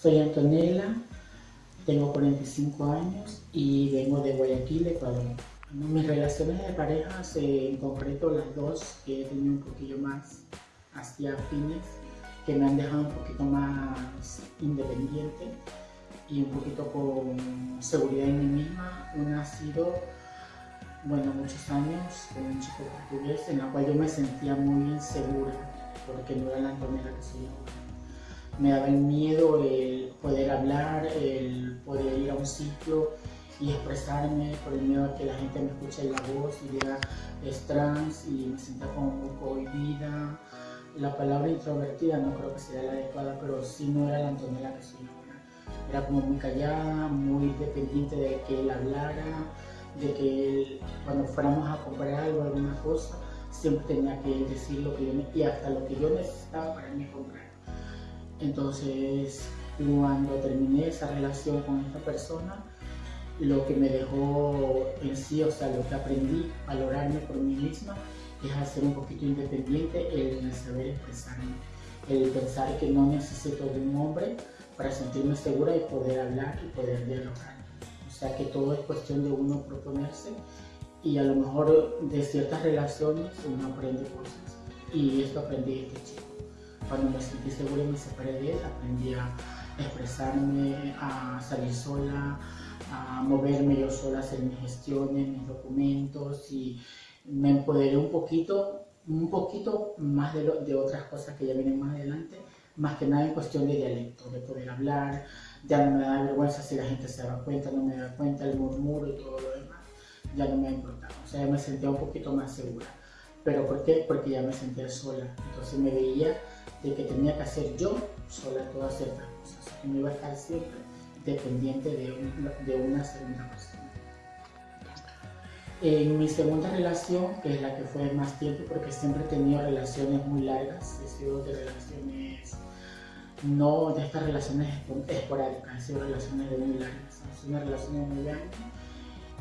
Soy Antonella, tengo 45 años y vengo de Guayaquil, Ecuador. Mis relaciones de pareja, en concreto las dos que he tenido un poquillo más hacia fines, que me han dejado un poquito más independiente y un poquito con seguridad en mí misma. Una ha sido, bueno, muchos años con un chico portugués en la cual yo me sentía muy insegura porque no era la Antonella que soy ahora me daba el miedo el poder hablar, el poder ir a un sitio y expresarme por el miedo a que la gente me escuche la voz y diga es trans y me sienta como un poco cohibida. La palabra introvertida no creo que sea la adecuada, pero sí no era la Antonella que soy ahora. Era como muy callada, muy dependiente de que él hablara, de que él, cuando fuéramos a comprar algo, alguna cosa, siempre tenía que decir lo que yo y hasta lo que yo necesitaba para mí comprar. Entonces, cuando terminé esa relación con esta persona, lo que me dejó en sí, o sea, lo que aprendí a valorarme por mí misma, es a ser un poquito independiente, el saber expresarme, el pensar que no necesito de un hombre para sentirme segura y poder hablar y poder dialogar. O sea, que todo es cuestión de uno proponerse y a lo mejor de ciertas relaciones uno aprende cosas. Y esto aprendí de este chico. Cuando me sentí segura y me separé de él, aprendí a expresarme, a salir sola, a moverme yo sola, hacer mis gestiones, mis documentos y me empoderé un poquito, un poquito más de, de otras cosas que ya vienen más adelante, más que nada en cuestión de dialecto, de poder hablar, ya no me da vergüenza si la gente se da cuenta, no me da cuenta, el murmuro y todo lo demás, ya no me importado, o sea, me sentía un poquito más segura. ¿Pero por qué? Porque ya me sentía sola, entonces me veía de que tenía que hacer yo sola todas ciertas cosas, que no iba a estar siempre dependiente de, de una segunda persona. En mi segunda relación, que es la que fue más tiempo, porque siempre he tenido relaciones muy largas, he sido de relaciones, no de estas relaciones esporádicas, he sido relaciones de muy largas, ha sido de muy años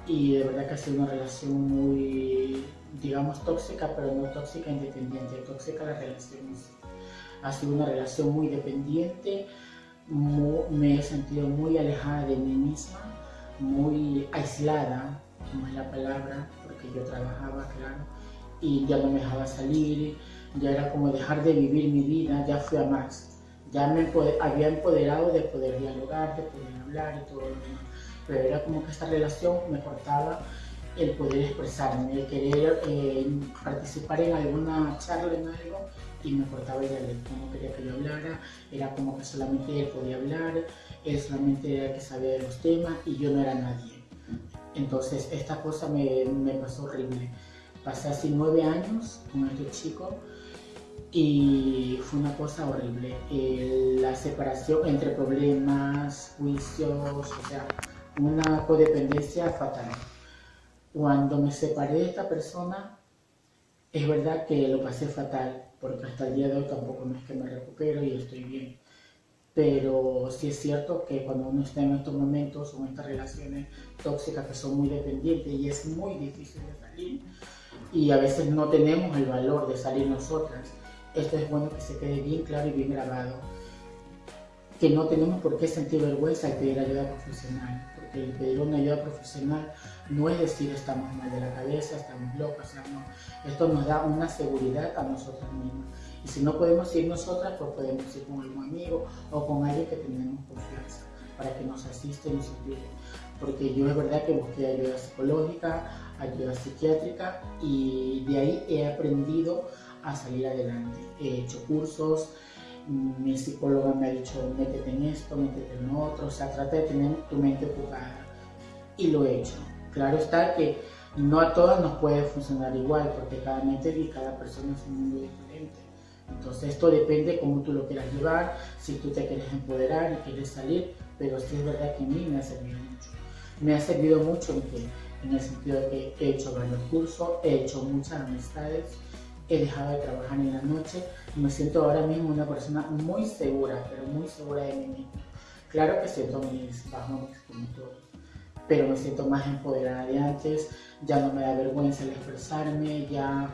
y de verdad que ha sido una relación muy, digamos, tóxica, pero no tóxica independiente, tóxica la relación ha sido una relación muy dependiente, me he sentido muy alejada de mí misma, muy aislada, como es la palabra, porque yo trabajaba, claro, y ya no me dejaba salir, ya era como dejar de vivir mi vida, ya fui a más, ya me había empoderado de poder dialogar, de poder hablar y todo lo demás, pero era como que esta relación me cortaba el poder expresarme, el querer eh, participar en alguna charla, en algo, y me cortaba el dialecto, no quería que yo hablara, era como que solamente él podía hablar, él solamente era el que sabía de los temas y yo no era nadie. Entonces esta cosa me, me pasó horrible. Pasé así nueve años con este chico y fue una cosa horrible. la separación entre problemas, juicios, o sea, una codependencia fatal. Cuando me separé de esta persona, es verdad que lo pasé fatal, porque hasta el día de hoy tampoco es que me recupero y estoy bien. Pero sí es cierto que cuando uno está en estos momentos o en estas relaciones tóxicas que son muy dependientes y es muy difícil de salir y a veces no tenemos el valor de salir nosotras, esto es bueno que se quede bien claro y bien grabado. Que no tenemos por qué sentir vergüenza al pedir ayuda profesional, porque el pedir una ayuda profesional no es decir estamos mal de la cabeza, estamos locos, Esto nos da una seguridad a nosotras mismas. Y si no podemos ir nosotras, pues podemos ir con algún amigo o con alguien que tenemos confianza para que nos asiste y nos ayude. Porque yo es verdad que busqué ayuda psicológica, ayuda psiquiátrica y de ahí he aprendido a salir adelante. He hecho cursos, mi psicóloga me ha dicho métete en esto, métete en otro, o sea, trata de tener tu mente ocupada y lo he hecho. Claro está que no a todas nos puede funcionar igual, porque cada mente y cada persona es un mundo diferente. Entonces esto depende de cómo tú lo quieras llevar, si tú te quieres empoderar y quieres salir, pero sí es verdad que a mí me ha servido mucho. Me ha servido mucho en, que, en el sentido de que he hecho varios cursos, he hecho muchas amistades, he dejado de trabajar en la noche y me siento ahora mismo una persona muy segura, pero muy segura de mí misma. Claro que siento mis bajones como todos pero me siento más empoderada de antes, ya no me da vergüenza el expresarme, ya,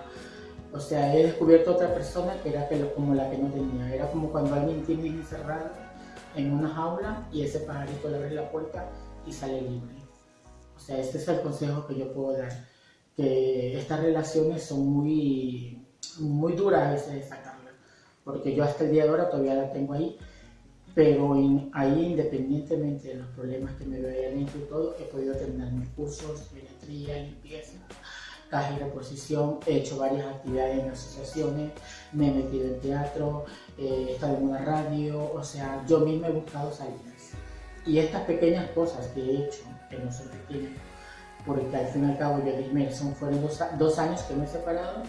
o sea, he descubierto otra persona que era como la que no tenía, era como cuando alguien tiene encerrado en una jaula y ese pajarito le abre la puerta y sale libre. O sea, este es el consejo que yo puedo dar, que estas relaciones son muy, muy duras a veces de sacarlas, porque yo hasta el día de ahora todavía la tengo ahí, pero ahí independientemente de los problemas que me veo ahí adentro y todo, he podido terminar mis cursos, biología, limpieza, caja y reposición, he hecho varias actividades en asociaciones, me he metido en teatro, eh, he estado en una radio, o sea, yo mismo he buscado salidas. Y estas pequeñas cosas que he hecho, que no son pequeñas, porque al fin y al cabo yo dije, son, fueron dos, dos años que me he separado,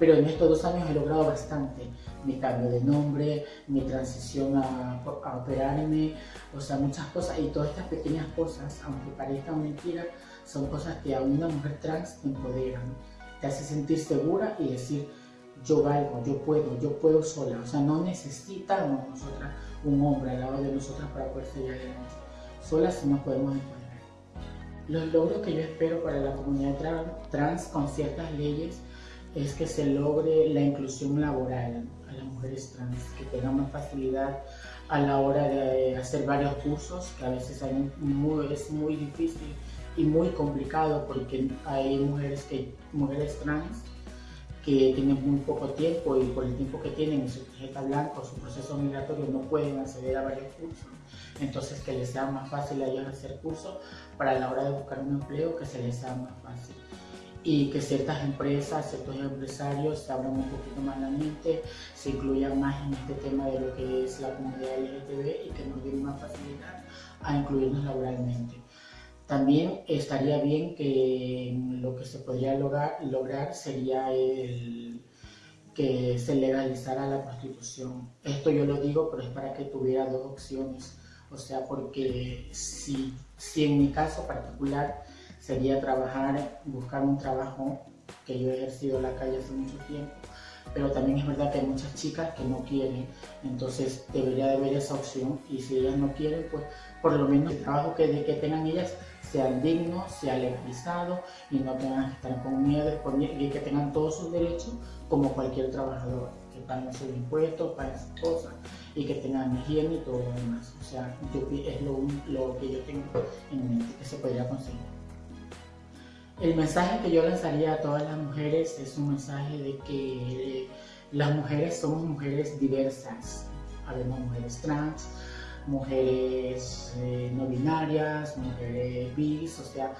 pero en estos dos años he logrado bastante. Mi cambio de nombre, mi transición a, a, operarme, o sea, muchas cosas. Y todas estas pequeñas cosas, aunque parezcan mentiras, son cosas que a una mujer trans te empoderan, te hace sentir segura y decir, yo valgo, yo puedo, yo puedo sola. O sea, no necesitamos nosotras un hombre al lado de nosotras para poder seguir adelante. Solas sí nos podemos empoderar. Los logros que yo espero para la comunidad trans con ciertas leyes es que se logre la inclusión laboral a las mujeres trans, que tengan más facilidad a la hora de hacer varios cursos, que a veces hay muy, es muy difícil y muy complicado porque hay mujeres, que, mujeres trans que tienen muy poco tiempo y por el tiempo que tienen en su tarjeta blanca o su proceso migratorio no pueden acceder a varios cursos. Entonces que les sea más fácil a ellos hacer cursos para la hora de buscar un empleo que se les sea más fácil. Y que ciertas empresas, ciertos empresarios se abran un poquito más la mente, se incluyan más en este tema de lo que es la comunidad LGTB y que nos den más facilidad a incluirnos laboralmente. También estaría bien que lo que se podría lograr, lograr sería el que se legalizara la prostitución. Esto yo lo digo, pero es para que tuviera dos opciones. O sea, porque si, si en mi caso particular sería trabajar, buscar un trabajo que yo he ejercido en la calle hace mucho tiempo, pero también es verdad que hay muchas chicas que no quieren, entonces debería de haber esa opción y si ellas no quieren, pues por lo menos el trabajo que, tengan ellas sea digno, sea legalizado y no tengan que estar con miedo y que tengan todos sus derechos como cualquier trabajador, que paguen sus impuestos, paguen sus cosas y que tengan higiene y todo lo demás. O sea, es lo, lo que yo tengo en mente que se podría conseguir. El mensaje que yo lanzaría a todas las mujeres es un mensaje de que las mujeres somos mujeres diversas. Habemos mujeres trans, mujeres eh, no binarias, mujeres bis, o sea,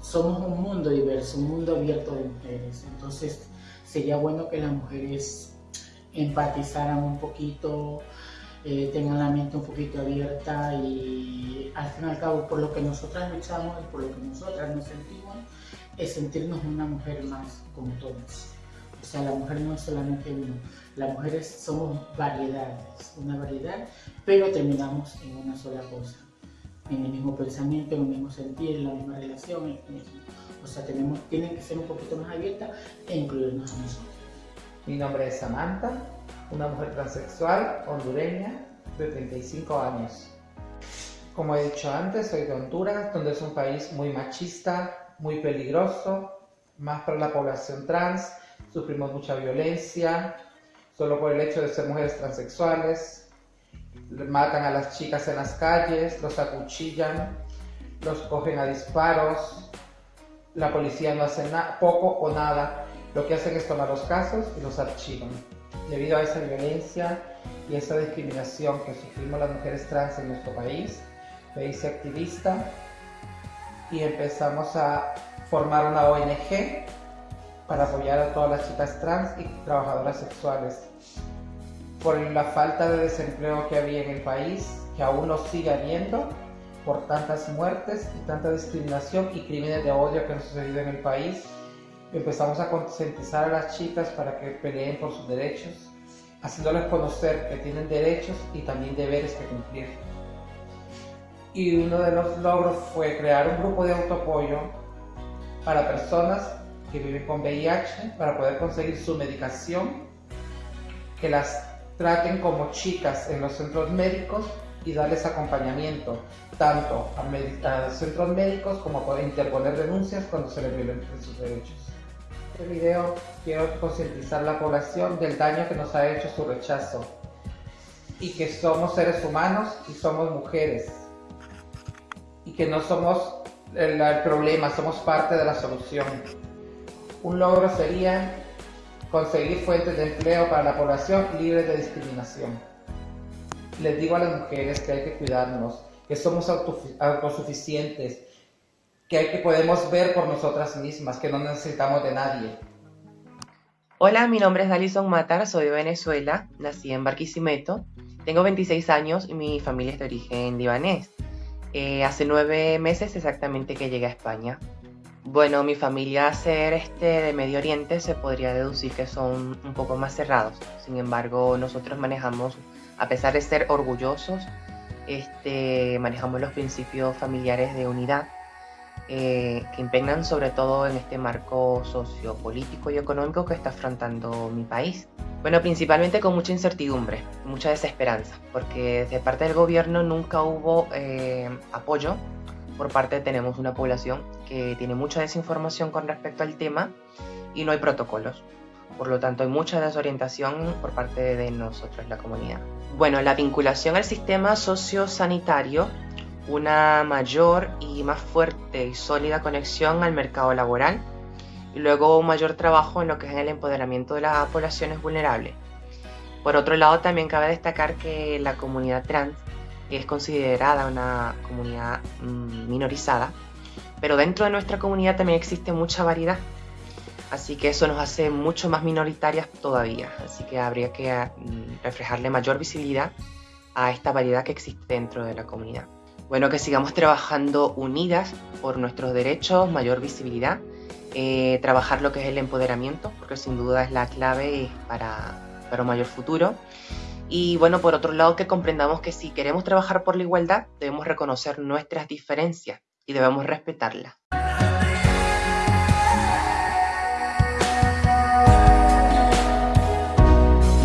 somos un mundo diverso, un mundo abierto de mujeres. Entonces sería bueno que las mujeres empatizaran un poquito, eh, tengan la mente un poquito abierta y al fin y al cabo por lo que nosotras luchamos y por lo que nosotras nos sentimos es sentirnos una mujer más como todas. O sea, la mujer no es solamente uno, las mujeres somos variedades, una variedad, pero terminamos en una sola cosa, en el mismo pensamiento, en el mismo sentir, en la misma relación, en el mismo. O sea, tenemos, tienen que ser un poquito más abiertas e incluirnos a nosotros. Mi nombre es Samantha, una mujer transexual hondureña de 35 años. Como he dicho antes, soy de Honduras, donde es un país muy machista, muy peligroso, más para la población trans, sufrimos mucha violencia, solo por el hecho de ser mujeres transexuales, matan a las chicas en las calles, los acuchillan, los cogen a disparos, la policía no hace poco o nada, lo que hacen es tomar los casos y los archivan. Debido a esa violencia y esa discriminación que sufrimos las mujeres trans en nuestro país, me hice activista y empezamos a formar una ONG para apoyar a todas las chicas trans y trabajadoras sexuales. Por la falta de desempleo que había en el país, que aún lo sigue habiendo, por tantas muertes y tanta discriminación y crímenes de odio que han sucedido en el país, empezamos a concientizar a las chicas para que peleen por sus derechos, haciéndoles conocer que tienen derechos y también deberes que cumplir. Y uno de los logros fue crear un grupo de autoapoyo para personas que viven con VIH para poder conseguir su medicación, que las traten como chicas en los centros médicos y darles acompañamiento tanto a, centros médicos como poder interponer denuncias cuando se les violen sus derechos. Este video quiero concientizar a la población del daño que nos ha hecho su rechazo. y que somos seres humanos y somos mujeres y que no somos el, el problema, somos parte de la solución. Un logro sería conseguir fuentes de empleo para la población libre de discriminación. Les digo a las mujeres que hay que cuidarnos, que somos autosuficientes, que que podemos ver por nosotras mismas, que no necesitamos de nadie. Hola, mi nombre es Alison Matar, soy de Venezuela, nací en Barquisimeto, tengo 26 años y mi familia es de origen libanés. Eh, hace nueve meses exactamente que llegué a España. Bueno, mi familia ser este de Medio Oriente se podría deducir que son un poco más cerrados. Sin embargo, nosotros manejamos, a pesar de ser orgullosos, este, manejamos los principios familiares de unidad eh, que impregnan sobre todo en este marco sociopolítico y económico que está afrontando mi país. Bueno, principalmente con mucha incertidumbre, mucha desesperanza, porque de parte del gobierno nunca hubo eh, apoyo por parte tenemos una población que tiene mucha desinformación con respecto al tema y no hay protocolos. Por lo tanto, hay mucha desorientación por parte de nosotros, la comunidad. Bueno, la vinculación al sistema sociosanitario, una mayor y más fuerte y sólida conexión al mercado laboral y luego un mayor trabajo en lo que es el empoderamiento de las poblaciones vulnerables. Por otro lado, también cabe destacar que la comunidad trans es considerada una comunidad mm, minorizada, pero dentro de nuestra comunidad también existe mucha variedad, así que eso nos hace mucho más minoritarias todavía, así que habría que mm, reflejarle mayor visibilidad a esta variedad que existe dentro de la comunidad. Bueno, que sigamos trabajando unidas por nuestros derechos, mayor visibilidad, eh, trabajar lo que es el empoderamiento, porque sin duda es la clave para, para un mayor futuro. Y bueno, por otro lado, que comprendamos que si queremos trabajar por la igualdad, debemos reconocer nuestras diferencias y debemos respetarlas.